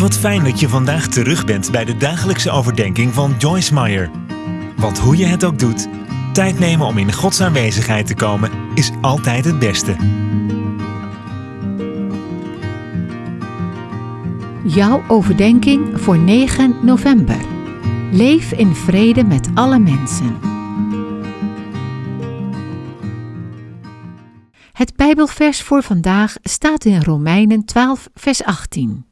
Wat fijn dat je vandaag terug bent bij de dagelijkse overdenking van Joyce Meyer. Want hoe je het ook doet, tijd nemen om in Gods aanwezigheid te komen is altijd het beste. Jouw overdenking voor 9 november. Leef in vrede met alle mensen. Het Bijbelvers voor vandaag staat in Romeinen 12, vers 18.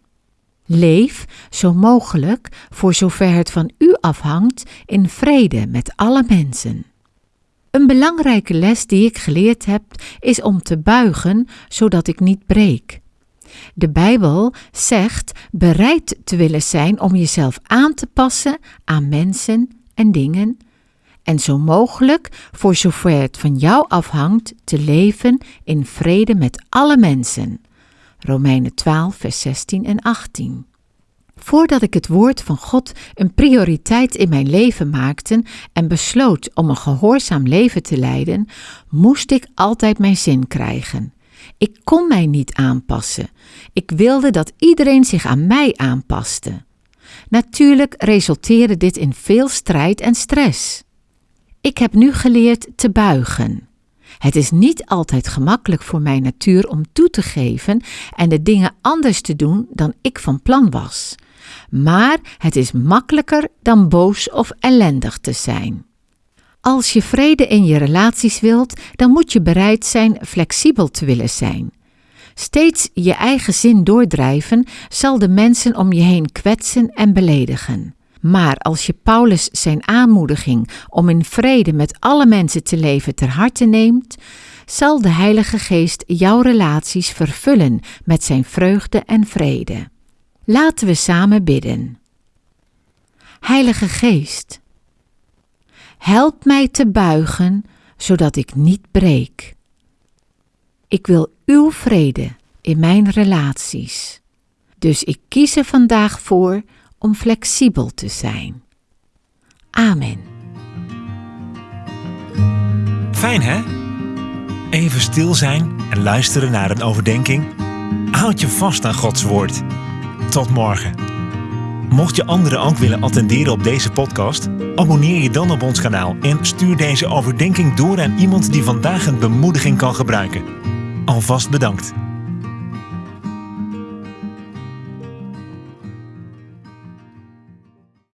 Leef, zo mogelijk, voor zover het van u afhangt, in vrede met alle mensen. Een belangrijke les die ik geleerd heb, is om te buigen, zodat ik niet breek. De Bijbel zegt bereid te willen zijn om jezelf aan te passen aan mensen en dingen en zo mogelijk, voor zover het van jou afhangt, te leven in vrede met alle mensen. Romeinen 12, vers 16 en 18. Voordat ik het woord van God een prioriteit in mijn leven maakte en besloot om een gehoorzaam leven te leiden, moest ik altijd mijn zin krijgen. Ik kon mij niet aanpassen. Ik wilde dat iedereen zich aan mij aanpaste. Natuurlijk resulteerde dit in veel strijd en stress. Ik heb nu geleerd te buigen. Het is niet altijd gemakkelijk voor mijn natuur om toe te geven en de dingen anders te doen dan ik van plan was. Maar het is makkelijker dan boos of ellendig te zijn. Als je vrede in je relaties wilt, dan moet je bereid zijn flexibel te willen zijn. Steeds je eigen zin doordrijven zal de mensen om je heen kwetsen en beledigen. Maar als je Paulus zijn aanmoediging om in vrede met alle mensen te leven ter harte neemt, zal de Heilige Geest jouw relaties vervullen met zijn vreugde en vrede. Laten we samen bidden. Heilige Geest, help mij te buigen, zodat ik niet breek. Ik wil uw vrede in mijn relaties. Dus ik kies er vandaag voor om flexibel te zijn. Amen. Fijn hè? Even stil zijn en luisteren naar een overdenking. Houd je vast aan Gods woord. Tot morgen. Mocht je anderen ook willen attenderen op deze podcast, abonneer je dan op ons kanaal en stuur deze overdenking door aan iemand die vandaag een bemoediging kan gebruiken. Alvast bedankt.